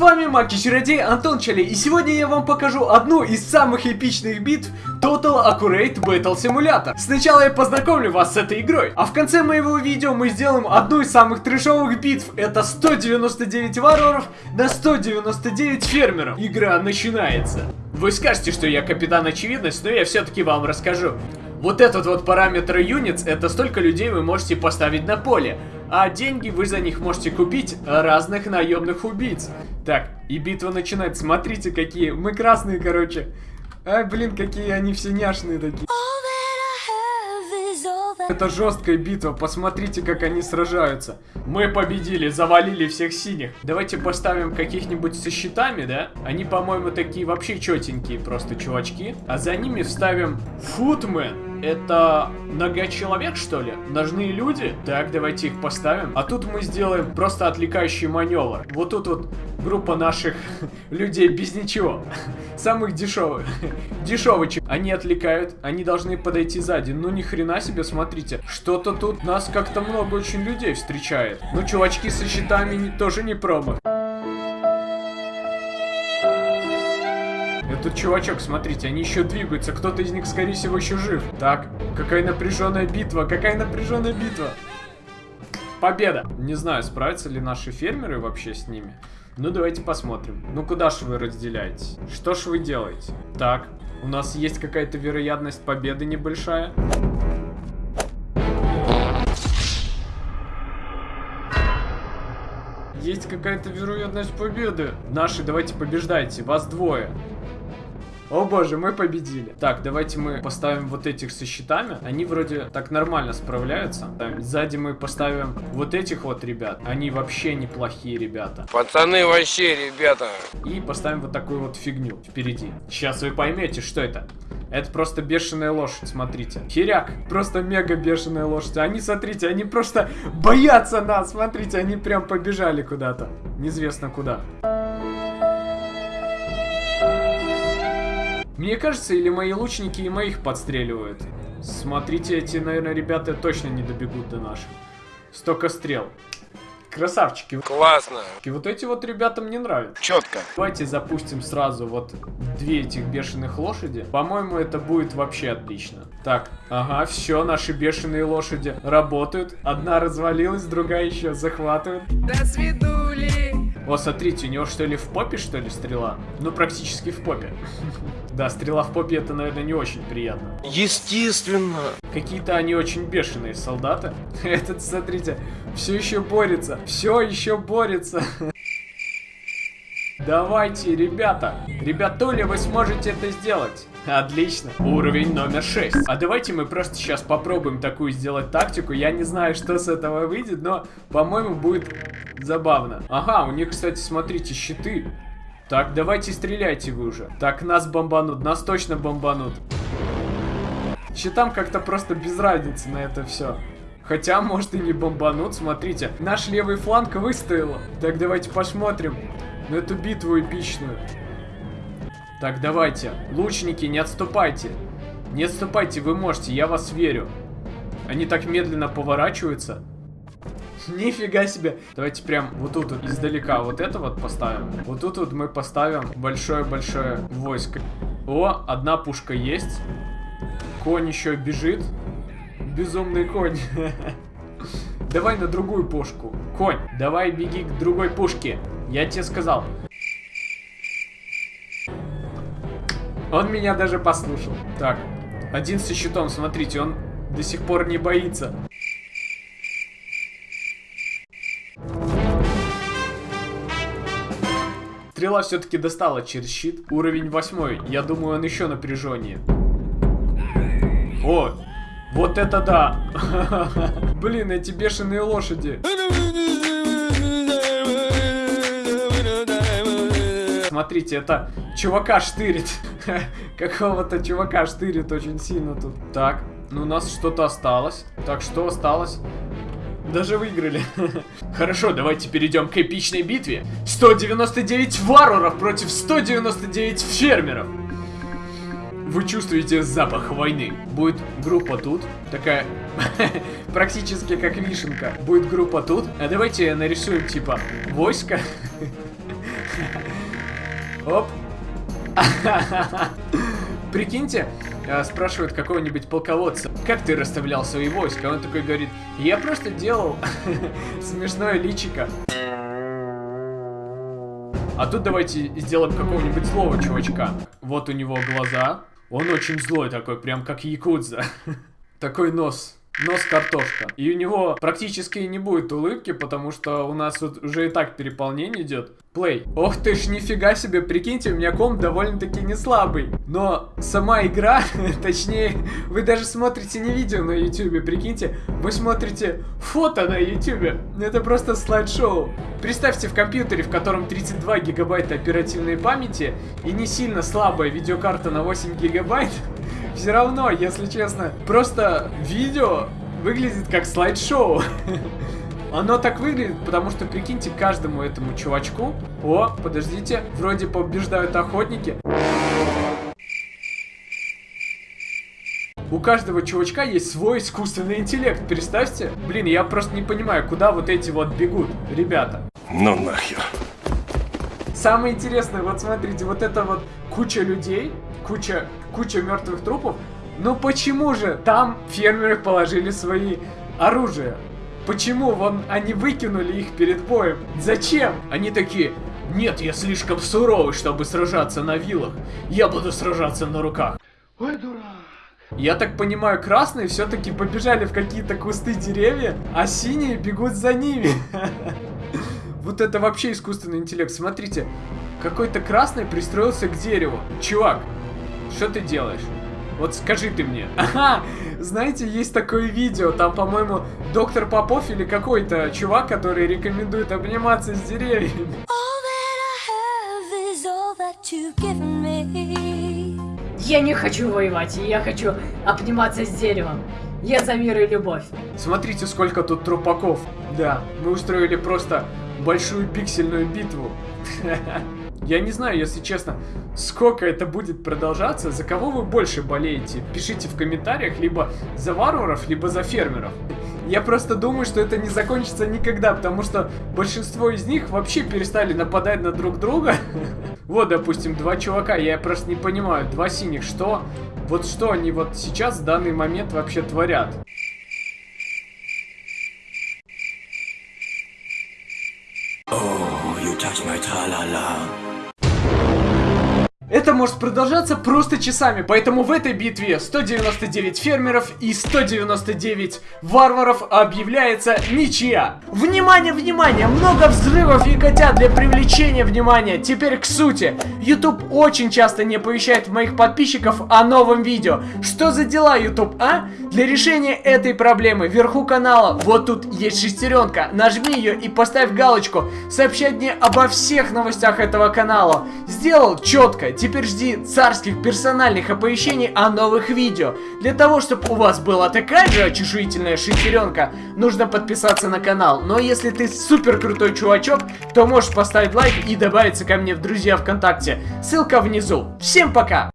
вами Маки Чародей Антон Чали, и сегодня я вам покажу одну из самых эпичных битв Total Accurate Battle Simulator. Сначала я познакомлю вас с этой игрой, а в конце моего видео мы сделаем одну из самых трешовых битв. Это 199 варваров на 199 фермеров. Игра начинается. Вы скажете, что я капитан очевидность, но я все-таки вам расскажу. Вот этот вот параметр units, это столько людей вы можете поставить на поле. А деньги вы за них можете купить разных наемных убийц. Так, и битва начинается. Смотрите, какие мы красные, короче. Ай, блин, какие они все няшные такие. Это жесткая битва, посмотрите, как они сражаются. Мы победили, завалили всех синих. Давайте поставим каких-нибудь со щитами, да? Они, по-моему, такие вообще четенькие просто чувачки. А за ними вставим футмен. Это нога человек, что ли? Ножные люди? Так, давайте их поставим. А тут мы сделаем просто отвлекающий маневр. Вот тут вот группа наших людей без ничего. Самых дешевых. Дешевочек. Они отвлекают, они должны подойти сзади. Ну ни хрена себе, смотрите. Что-то тут нас как-то много очень людей встречает. Ну, чувачки со щитами не, тоже не промах. Тут чувачок, смотрите, они еще двигаются. Кто-то из них, скорее всего, еще жив. Так, какая напряженная битва, какая напряженная битва. Победа! Не знаю, справятся ли наши фермеры вообще с ними. Ну, давайте посмотрим. Ну, куда же вы разделяете? Что ж вы делаете? Так, у нас есть какая-то вероятность победы небольшая. Есть какая-то вероятность победы. Наши, давайте побеждайте. Вас двое. О боже, мы победили. Так, давайте мы поставим вот этих со щитами. Они вроде так нормально справляются. Так, сзади мы поставим вот этих вот ребят. Они вообще неплохие ребята. Пацаны вообще, ребята. И поставим вот такую вот фигню впереди. Сейчас вы поймете, что это. Это просто бешеная лошадь, смотрите. Херяк, просто мега бешеная лошадь. Они, смотрите, они просто боятся нас. Смотрите, они прям побежали куда-то. Неизвестно куда. Мне кажется, или мои лучники и моих подстреливают. Смотрите, эти, наверное, ребята точно не добегут до наших. Столько стрел. Красавчики. Классно. И вот эти вот ребята мне нравятся. Четко. Давайте запустим сразу вот две этих бешеных лошади. По-моему, это будет вообще отлично. Так, ага, все, наши бешеные лошади работают. Одна развалилась, другая еще захватывает. До О, смотрите, у него что ли в попе, что ли, стрела? Ну, практически в попе. Да, стрела в попе это, наверное, не очень приятно. Естественно. Какие-то они очень бешеные солдаты. Этот, смотрите, все еще борется. Все еще борется. Давайте, ребята. Ребятули, вы сможете это сделать. Отлично. Уровень номер 6. А давайте мы просто сейчас попробуем такую сделать тактику. Я не знаю, что с этого выйдет, но, по-моему, будет забавно. Ага, у них, кстати, смотрите, щиты. Так, давайте стреляйте вы уже. Так, нас бомбанут, нас точно бомбанут. Щитам как-то просто без разницы на это все. Хотя, может и не бомбанут, смотрите. Наш левый фланг выстоял. Так, давайте посмотрим на эту битву эпичную. Так, давайте. Лучники, не отступайте. Не отступайте, вы можете, я вас верю. Они так медленно поворачиваются. Нифига себе. Давайте прям вот тут вот издалека вот это вот поставим. Вот тут вот мы поставим большое-большое войско. О, одна пушка есть. Конь еще бежит. Безумный конь. Давай на другую пушку. Конь, давай беги к другой пушке. Я тебе сказал. Он меня даже послушал. Так, один со щитом, смотрите, он до сих пор не боится. Стрела все-таки достала через щит. Уровень восьмой. Я думаю, он еще напряженнее. О, вот это да! Блин, эти бешеные лошади. Смотрите, это чувака штырит. Какого-то чувака штырит очень сильно тут. Так, ну у нас что-то осталось. Так, что осталось? Даже выиграли. Хорошо, давайте перейдем к эпичной битве. 199 варваров против 199 фермеров. Вы чувствуете запах войны. Будет группа тут, такая практически как вишенка. Будет группа тут. А давайте нарисуем типа войско. Оп. Прикиньте, э, спрашивают какого-нибудь полководца, как ты расставлял свои войска? Он такой говорит, я просто делал смешное личико. А тут давайте сделаем какого-нибудь злого чувачка. Вот у него глаза. Он очень злой такой, прям как якудза. Такой нос. Нос картошка. И у него практически не будет улыбки, потому что у нас вот уже и так переполнение идет. Плей. Ох ты ж, нифига себе, прикиньте, у меня комп довольно-таки не слабый. Но сама игра, точнее, вы даже смотрите не видео на ютюбе, прикиньте, вы смотрите фото на ютюбе. Это просто слайд-шоу. Представьте в компьютере, в котором 32 гигабайта оперативной памяти и не сильно слабая видеокарта на 8 гигабайт, все равно, если честно, просто видео выглядит как слайд-шоу. Оно так выглядит, потому что, прикиньте, каждому этому чувачку... О, подождите, вроде побеждают охотники. У каждого чувачка есть свой искусственный интеллект, представьте. Блин, я просто не понимаю, куда вот эти вот бегут, ребята. Ну нахер. Самое интересное, вот смотрите, вот это вот куча людей, куча, куча мертвых трупов. Но почему же там фермеры положили свои оружия? Почему вон они выкинули их перед боем? Зачем? Они такие, нет, я слишком суровый, чтобы сражаться на вилах. Я буду сражаться на руках. Ой, дурак. Я так понимаю, красные все-таки побежали в какие-то кусты деревья, а синие бегут за ними. Вот это вообще искусственный интеллект. Смотрите, какой-то красный пристроился к дереву. Чувак, что ты делаешь? Вот скажи ты мне. Ага, знаете, есть такое видео, там, по-моему, доктор Попов или какой-то чувак, который рекомендует обниматься с деревьями. Я не хочу воевать, я хочу обниматься с деревом. Я за мир и любовь. Смотрите, сколько тут трупаков. Да, мы устроили просто большую пиксельную битву. Я не знаю, если честно, сколько это будет продолжаться, за кого вы больше болеете. Пишите в комментариях, либо за варваров, либо за фермеров. Я просто думаю, что это не закончится никогда, потому что большинство из них вообще перестали нападать на друг друга. Вот, допустим, два чувака, я просто не понимаю, два синих, что? Вот что они вот сейчас в данный момент вообще творят? Это может продолжаться просто часами, поэтому в этой битве 199 фермеров и 199 варваров объявляется ничья. Внимание, внимание, много взрывов и котят для привлечения внимания. Теперь к сути. YouTube очень часто не оповещает моих подписчиков о новом видео. Что за дела, YouTube, а? Для решения этой проблемы вверху канала, вот тут есть шестеренка, нажми ее и поставь галочку. Сообщать мне обо всех новостях этого канала. Сделал четко. Теперь жди царских персональных оповещений о новых видео. Для того, чтобы у вас была такая же очешуительная шестеренка, нужно подписаться на канал. Но если ты супер крутой чувачок, то можешь поставить лайк и добавиться ко мне в друзья ВКонтакте. Ссылка внизу. Всем пока!